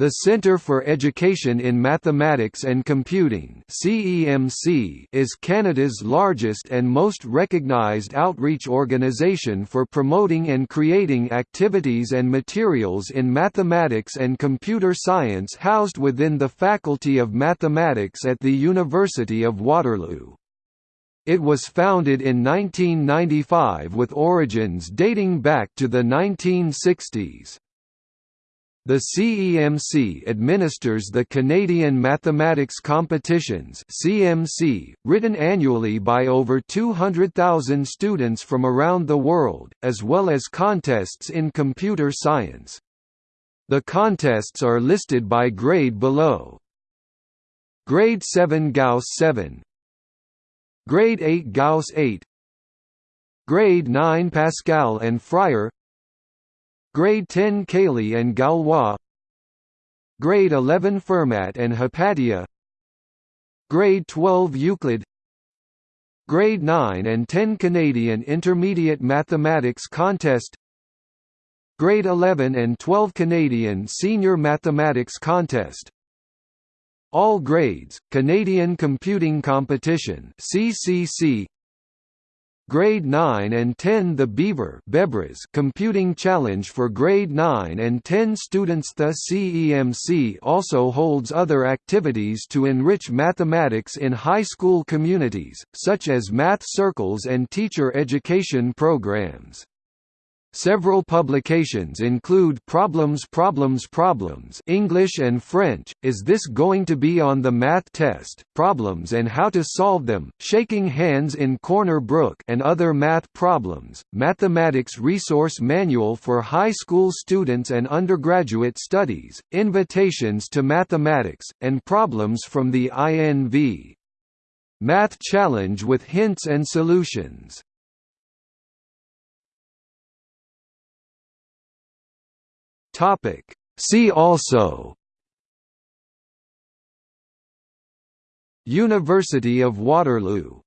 The Centre for Education in Mathematics and Computing is Canada's largest and most recognised outreach organisation for promoting and creating activities and materials in mathematics and computer science housed within the Faculty of Mathematics at the University of Waterloo. It was founded in 1995 with origins dating back to the 1960s. The CEMC administers the Canadian Mathematics Competitions (CMC), written annually by over 200,000 students from around the world, as well as contests in computer science. The contests are listed by grade below. Grade 7 Gauss 7 Grade 8 Gauss 8 Grade 9 Pascal and Fryer Grade 10 Cayley and Galois. Grade 11 Fermat and Hypatia. Grade 12 Euclid. Grade 9 and 10 Canadian Intermediate Mathematics Contest. Grade 11 and 12 Canadian Senior Mathematics Contest. All Grades, Canadian Computing Competition CCC Grade 9 and 10 The Beaver Computing Challenge for Grade 9 and 10 students The CEMC also holds other activities to enrich mathematics in high school communities, such as math circles and teacher education programs. Several publications include Problems Problems Problems English and French, Is This Going to Be on the Math Test, Problems and How to Solve Them, Shaking Hands in Corner Brook and Other Math Problems, Mathematics Resource Manual for High School Students and Undergraduate Studies, Invitations to Mathematics, and Problems from the INV. Math Challenge with Hints and Solutions Topic. See also University of Waterloo